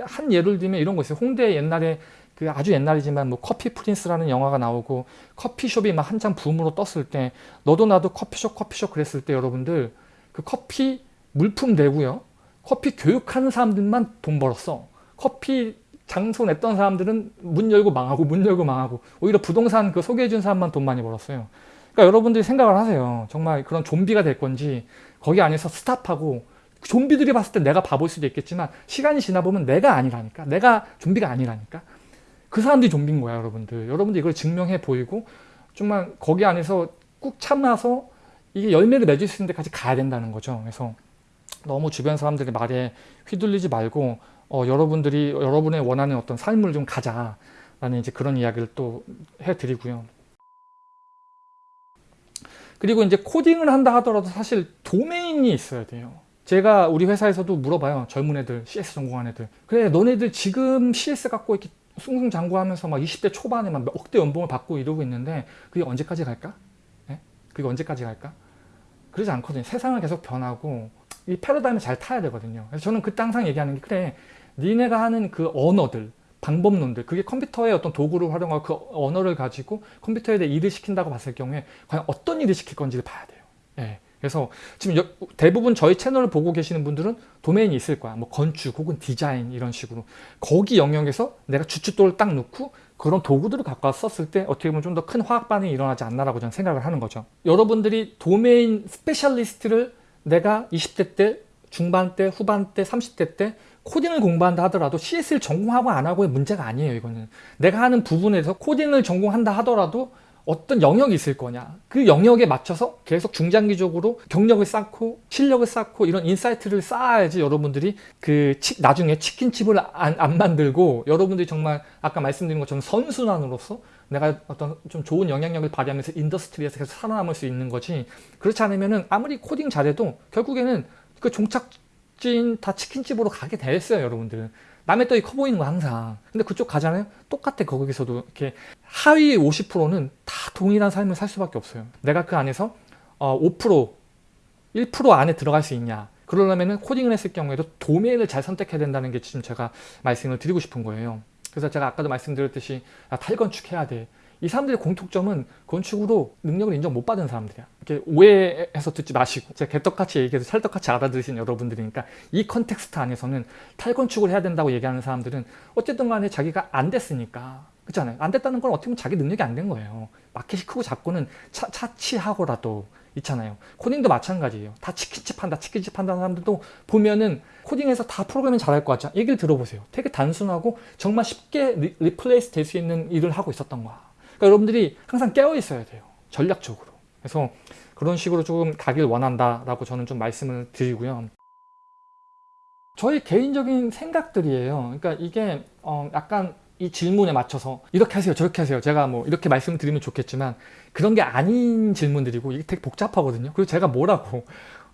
한 예를 들면 이런 거 있어요. 홍대 옛날에 그 아주 옛날이지만 뭐 커피 프린스라는 영화가 나오고 커피숍이 막 한참 붐으로 떴을 때 너도 나도 커피숍 커피숍 그랬을 때 여러분들 그 커피 물품 내고요. 커피 교육하는 사람들만 돈 벌었어. 커피 장소 냈던 사람들은 문 열고 망하고 문 열고 망하고 오히려 부동산 그 소개해준 사람만 돈 많이 벌었어요. 그러니까 여러분들이 생각을 하세요. 정말 그런 좀비가 될 건지 거기 안에서 스탑하고 좀비들이 봤을 때 내가 바보일 수도 있겠지만 시간이 지나 보면 내가 아니라니까. 내가 좀비가 아니라니까. 그 사람들이 좀비인 거야 여러분들. 여러분들 이걸 증명해 보이고 정말 거기 안에서 꾹 참아서 이게 열매를 맺을 수 있는 데까지 가야 된다는 거죠. 그래서 너무 주변 사람들의 말에 휘둘리지 말고 어, 여러분들이 여러분의 원하는 어떤 삶을 좀 가자 라는 이제 그런 이야기를 또 해드리고요 그리고 이제 코딩을 한다 하더라도 사실 도메인이 있어야 돼요 제가 우리 회사에서도 물어봐요 젊은 애들 CS 전공한 애들 그래 너네들 지금 CS 갖고 이렇게 승승장구하면서 막 20대 초반에 막 억대 연봉을 받고 이러고 있는데 그게 언제까지 갈까? 네? 그게 언제까지 갈까? 그러지 않거든요. 세상은 계속 변하고 이 패러다임을 잘 타야 되거든요. 그래서 저는 그때 항상 얘기하는 게 그래 니네가 하는 그 언어들 방법론들 그게 컴퓨터의 어떤 도구를 활용하고 그 언어를 가지고 컴퓨터에 대해 일을 시킨다고 봤을 경우에 과연 어떤 일을 시킬 건지를 봐야 돼요. 예. 그래서 지금 대부분 저희 채널을 보고 계시는 분들은 도메인이 있을 거야. 뭐 건축 혹은 디자인 이런 식으로. 거기 영역에서 내가 주춧돌을 딱 놓고 그런 도구들을 갖고 썼을 때 어떻게 보면 좀 더 큰 화학 반응이 일어나지 않나라고 저는 생각을 하는 거죠. 여러분들이 domain specialist를 내가 20대 때, 중반 때, 후반 때, 30대 때 코딩을 공부한다 하더라도 CS를 전공하고 안 하고의 문제가 아니에요. 이거는. 내가 하는 부분에서 코딩을 전공한다 하더라도 어떤 영역이 있을 거냐 그 영역에 맞춰서 계속 중장기적으로 경력을 쌓고 실력을 쌓고 이런 insight를 쌓아야지 여러분들이 그 치, 나중에 치킨집을 안, 안 만들고 여러분들이 정말 아까 말씀드린 것처럼 선순환으로서 내가 어떤 좀 좋은 영향력을 발휘하면서 industry에서 계속 살아남을 수 있는 거지 그렇지 않으면 은 아무리 코딩 잘해도 결국에는 그 종착 진다 치킨집으로 가게 됐어요 여러분들 남의 떡이 커 보이는 거 항상. 근데 그쪽 가잖아요? 똑같아 거기서도. 이렇게 하위 50%는 다 동일한 삶을 살 수밖에 없어요. 내가 그 안에서 어, 5% 1% 안에 들어갈 수 있냐. 그러려면 코딩을 했을 경우에도 도메인을 잘 선택해야 된다는 게 지금 제가 말씀을 드리고 싶은 거예요. 그래서 제가 아까도 말씀드렸듯이 야, 탈건축해야 돼. 이 사람들의 공통점은 건축으로 능력을 인정 못 받은 사람들이야. 이렇게 오해해서 듣지 마시고 제가 개떡같이 얘기해서 찰떡같이 알아들으신 여러분들이니까 이 context 안에서는 탈건축을 해야 된다고 얘기하는 사람들은 어쨌든 간에 자기가 안 됐으니까 그렇잖아요. 안 됐다는 건 어떻게 보면 자기 능력이 안 된 거예요. 마켓이 크고 작고는 차, 차치하고라도 있잖아요. 코딩도 마찬가지예요. 다 치킨집 한다, 치킨집 한다는 사람들도 보면은 코딩에서 다 프로그래밍 잘할 것 같죠. 얘기를 들어보세요. 되게 단순하고 정말 쉽게 리, replace 될 수 있는 일을 하고 있었던 거야. 그러니까 여러분들이 항상 깨어 있어야 돼요. 전략적으로. 그래서 그런 식으로 조금 가길 원한다라고 저는 좀 말씀을 드리고요. 저의 개인적인 생각들이에요. 그러니까 이게 어 약간 이 질문에 맞춰서 이렇게 하세요 저렇게 하세요 제가 뭐 이렇게 말씀드리면 좋겠지만 그런 게 아닌 질문들이고 이게 되게 복잡하거든요 그리고 제가 뭐라고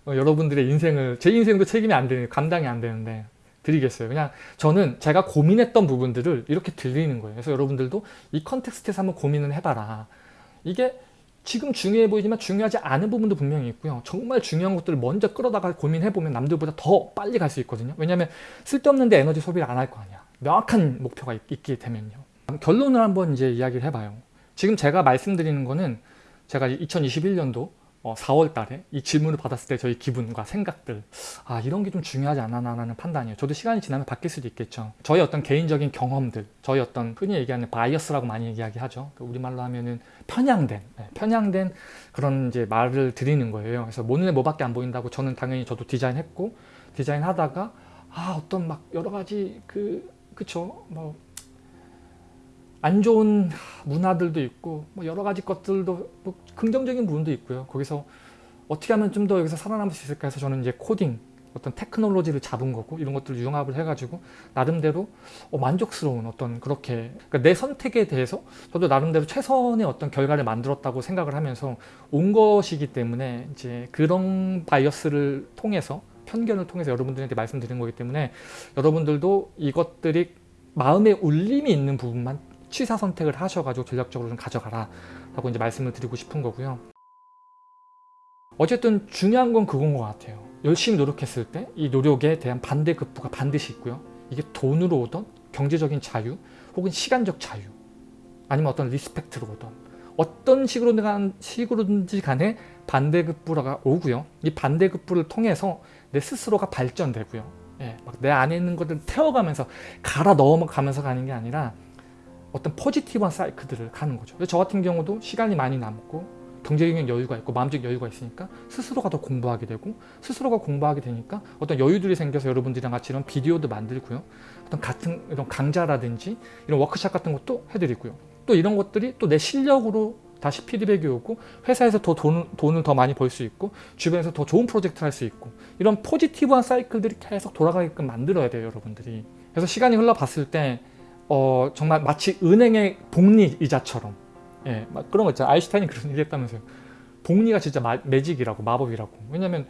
어, 여러분들의 인생을 제 인생도 책임이 안 되는 감당이 안 되는데 드리겠어요. 그냥 저는 제가 고민했던 부분들을 이렇게 들리는 거예요. 그래서 여러분들도 이 컨텍스트에서 한번 고민을 해봐라. 이게 지금 중요해 보이지만 중요하지 않은 부분도 분명히 있고요. 정말 중요한 것들을 먼저 끌어다가 고민해보면 남들보다 더 빨리 갈 수 있거든요. 왜냐하면 쓸데없는데 에너지 소비를 안 할 거 아니야. 명확한 목표가 있, 게 되면요. 결론을 한번 이제 이야기를 해봐요. 지금 제가 말씀드리는 거는 제가 2021년도 4월 어, 달에 이 질문을 받았을 때 저희 기분과 생각들 아 이런 게 좀 중요하지 않나라는 판단이에요. 저도 시간이 지나면 바뀔 수도 있겠죠. 저희 어떤 개인적인 경험들 저희 어떤 흔히 얘기하는 bias라고 많이 얘기하죠. 그 우리말로 하면은 편향된 네, 편향된 그런 이제 말을 드리는 거예요. 그래서 뭐 눈에 뭐밖에 안 보인다고 저는 당연히 저도 디자인했고 디자인하다가 아 어떤 막 여러 가지 그 그쵸 뭐 안 좋은 문화들도 있고 뭐 여러 가지 것들도 뭐 긍정적인 부분도 있고요. 거기서 어떻게 하면 좀 더 여기서 살아남을 수 있을까 해서 저는 이제 코딩 어떤 테크놀로지를 잡은 거고 이런 것들을 융합을 해가지고 나름대로 어, 만족스러운 어떤 그렇게 그러니까 내 선택에 대해서 저도 나름대로 최선의 어떤 결과를 만들었다고 생각을 하면서 온 것이기 때문에 이제 그런 bias를 통해서 편견을 통해서 여러분들한테 말씀드린 거기 때문에 여러분들도 이것들이 마음에 울림이 있는 부분만 취사 선택을 하셔가지고 전략적으로 좀 가져가라 라고 이제 말씀을 드리고 싶은 거고요. 어쨌든 중요한 건 그건 것 같아요. 열심히 노력했을 때 이 노력에 대한 반대급부가 반드시 있고요. 이게 돈으로 오던 경제적인 자유 혹은 시간적 자유 아니면 어떤 respect로 오던 어떤 식으로든 식으로든지 간에 반대급부가 오고요. 이 반대급부를 통해서 내 스스로가 발전되고요. 예, 막 내 안에 있는 것들 태워가면서 갈아 넣어가면서 가는 게 아니라 어떤 포지티브한 사이클들을 가는 거죠. 저 같은 경우도 시간이 많이 남고 경제적인 여유가 있고 마음적 여유가 있으니까 스스로가 더 공부하게 되고 스스로가 공부하게 되니까 어떤 여유들이 생겨서 여러분들이랑 같이 이런 비디오도 만들고요. 어떤 같은 이런 강좌라든지 이런 워크샵 같은 것도 해드리고요. 또 이런 것들이 또 내 실력으로 다시 피드백이 오고 회사에서 더 돈, 돈을 더 많이 벌 수 있고 주변에서 더 좋은 프로젝트를 할 수 있고 이런 포지티브한 사이클들이 계속 돌아가게끔 만들어야 돼요 여러분들이 그래서 시간이 흘러봤을 때 어, 정말 마치 은행의 복리 이자처럼 예, 막 그런 거 있잖아요 아인슈타인이 그런 얘기 했다면서요 복리가 진짜 마, 매직이라고 마법이라고 왜냐면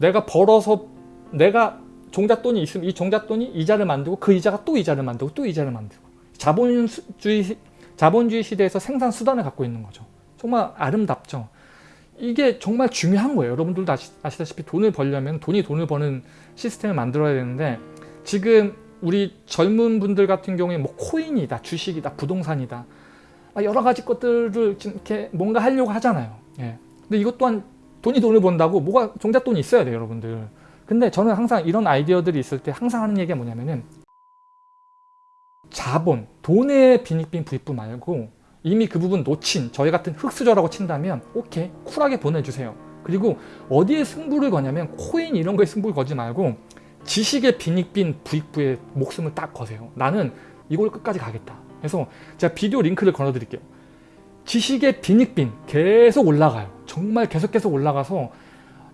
내가 벌어서 내가 종잣돈이 있으면 이 종잣돈이 이자를 만들고 그 이자가 또 이자를 만들고 또 이자를 만들고 자본주의 자본주의 시대에서 생산 수단을 갖고 있는 거죠. 정말 아름답죠. 이게 정말 중요한 거예요. 여러분들도 아시, 아시다시피 돈을 벌려면 돈이 돈을 버는 시스템을 만들어야 되는데 지금 우리 젊은 분들 같은 경우에 뭐 코인이다, 주식이다, 부동산이다 여러 가지 것들을 이렇게 뭔가 하려고 하잖아요. 예. 근데 이것 또한 돈이 돈을 번다고 뭐가 종잣돈이 있어야 돼요, 여러분들. 근데 저는 항상 이런 아이디어들이 있을 때 항상 하는 얘기가 뭐냐면은 자본, 돈의 빈익빈 부익부 말고 이미 그 부분 놓친 저희 같은 흑수저라고 친다면 오케이 쿨하게 보내주세요. 그리고 어디에 승부를 거냐면 코인 이런 거에 승부를 거지 말고 지식의 빈익빈 부익부에 목숨을 딱 거세요. 나는 이걸 끝까지 가겠다. 그래서 제가 비디오 링크를 걸어드릴게요. 지식의 빈익빈 계속 올라가요. 정말 계속 계속 올라가서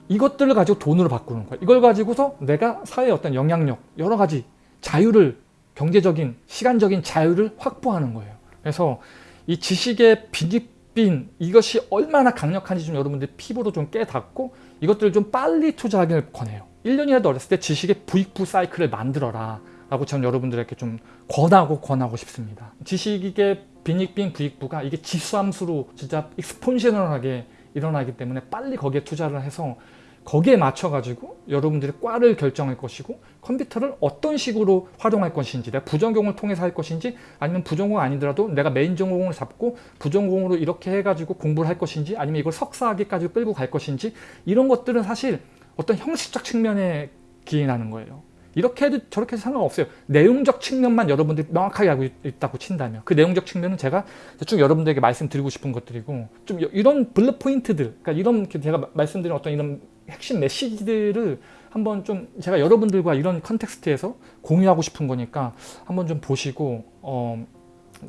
이것들을 가지고 돈으로 바꾸는 거예요. 이걸 가지고서 내가 사회의 어떤 영향력, 여러 가지 자유를 경제적인 시간적인 자유를 확보하는 거예요. 그래서 이 지식의 빈익빈 이것이 얼마나 강력한지 좀 여러분들 피부로 좀 깨닫고 이것들을 좀 빨리 투자하기를 권해요. 1년이라도 어렸을 때 지식의 부익부 사이클을 만들어라 라고 저는 여러분들에게 좀 권하고 권하고 싶습니다. 지식의 빈익빈 부익부가 이게 지수함수로 진짜 exponential하게 일어나기 때문에 빨리 거기에 투자를 해서 거기에 맞춰가지고 여러분들이 과를 결정할 것이고 컴퓨터를 어떤 식으로 활용할 것인지 내가 부전공을 통해서 할 것인지 아니면 부전공 아니더라도 내가 메인 전공을 잡고 부전공으로 이렇게 해가지고 공부를 할 것인지 아니면 이걸 석사학위까지 끌고 갈 것인지 이런 것들은 사실 어떤 형식적 측면에 기인하는 거예요. 이렇게 해도 저렇게 해도 상관없어요. 내용적 측면만 여러분들이 명확하게 알고 있다고 친다면 그 내용적 측면은 제가 쭉 여러분들에게 말씀드리고 싶은 것들이고 좀 이런 bullet point들 그러니까 이런 제가 말씀드린 어떤 이런 핵심 메시지들을 한번 좀 제가 여러분들과 이런 context에서 공유하고 싶은 거니까 한번 좀 보시고 어,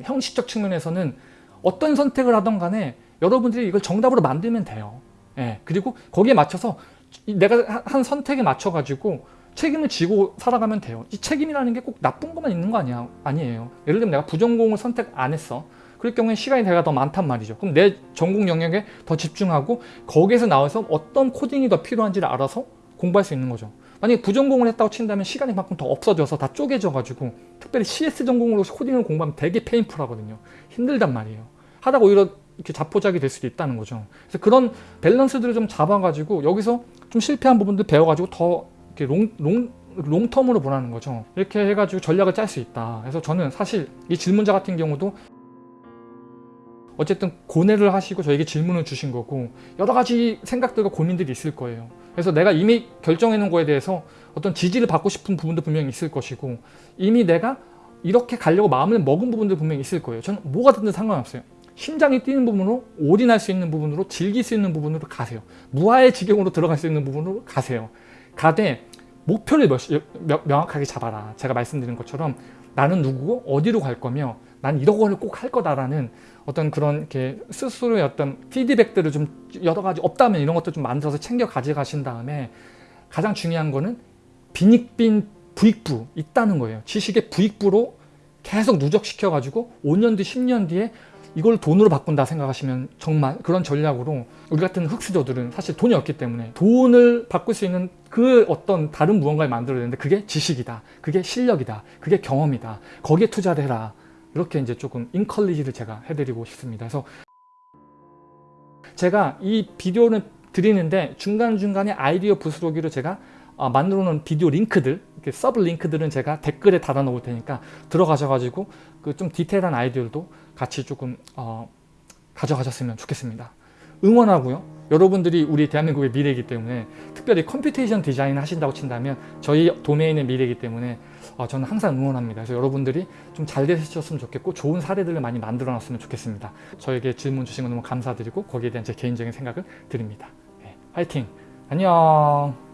형식적 측면에서는 어떤 선택을 하던 간에 여러분들이 이걸 정답으로 만들면 돼요. 예, 그리고 거기에 맞춰서 내가 한 선택에 맞춰 가지고 책임을 지고 살아가면 돼요. 이 책임이라는 게 꼭 나쁜 것만 있는 거 아니야, 아니에요. 예를 들면 내가 부전공을 선택 안 했어. 그럴 경우에 시간이 내가 더 많단 말이죠. 그럼 내 전공 영역에 더 집중하고 거기에서 나와서 어떤 코딩이 더 필요한지를 알아서 공부할 수 있는 거죠. 만약에 부전공을 했다고 친다면 시간이 만큼 더 없어져서 다 쪼개져 가지고 특별히 CS 전공으로 코딩을 공부하면 되게 painful하거든요. 힘들단 말이에요. 하다가 오히려 이렇게 자포자기 될 수도 있다는 거죠. 그래서 그런 밸런스들을 좀 잡아가지고 여기서 좀 실패한 부분들 배워가지고 더 이렇게 long, long, long-term으로 보라는 거죠. 이렇게 해가지고 전략을 짤 수 있다. 그래서 저는 사실 이 질문자 같은 경우도 어쨌든 고뇌를 하시고 저에게 질문을 주신 거고 여러 가지 생각들과 고민들이 있을 거예요. 그래서 내가 이미 결정해 놓은 거에 대해서 어떤 지지를 받고 싶은 부분도 분명히 있을 것이고 이미 내가 이렇게 가려고 마음을 먹은 부분도 분명히 있을 거예요. 저는 뭐가 됐든 상관없어요. 심장이 뛰는 부분으로 올인할 수 있는 부분으로 즐길 수 있는 부분으로 가세요. 무아의 지경으로 들어갈 수 있는 부분으로 가세요. 가되 목표를 몇, 명확하게 잡아라. 제가 말씀드린 것처럼 나는 누구고 어디로 갈 거며 난 이런 거를 꼭 할 거다라는 어떤 그런 이렇게 스스로의 어떤 피드백들을 좀 여러 가지 없다면 이런 것도 좀 만들어서 챙겨 가져가신 다음에 가장 중요한 거는 빈익빈 부익부 있다는 거예요. 지식의 부익부로 계속 누적시켜 가지고 5년 뒤 10년 뒤에 이걸 돈으로 바꾼다 생각하시면 정말 그런 전략으로 우리 같은 흑수저들은 사실 돈이 없기 때문에 돈을 바꿀 수 있는 그 어떤 다른 무언가를 만들어야 되는데 그게 지식이다. 그게 실력이다. 그게 경험이다. 거기에 투자를 해라. 이렇게 이제 조금 인컬리지를 제가 해드리고 싶습니다. 그래서 제가 이 비디오를 드리는데 중간중간에 아이디어 부스러기로 제가 어, 만들어 놓은 비디오 링크들 sub 링크들은 제가 댓글에 달아 놓을 테니까 들어가셔가지고 그 좀 디테일한 아이디어도 같이 조금 어, 가져가셨으면 좋겠습니다. 응원하고요. 여러분들이 우리 대한민국의 미래이기 때문에 특별히 computation design 하신다고 친다면 저희 도메인의 미래이기 때문에 어, 저는 항상 응원합니다. 그래서 여러분들이 좀 잘 되셨으면 좋겠고 좋은 사례들을 많이 만들어 놨으면 좋겠습니다. 저에게 질문 주신 거 너무 감사드리고 거기에 대한 제 개인적인 생각을 드립니다. 네, 화이팅! 안녕!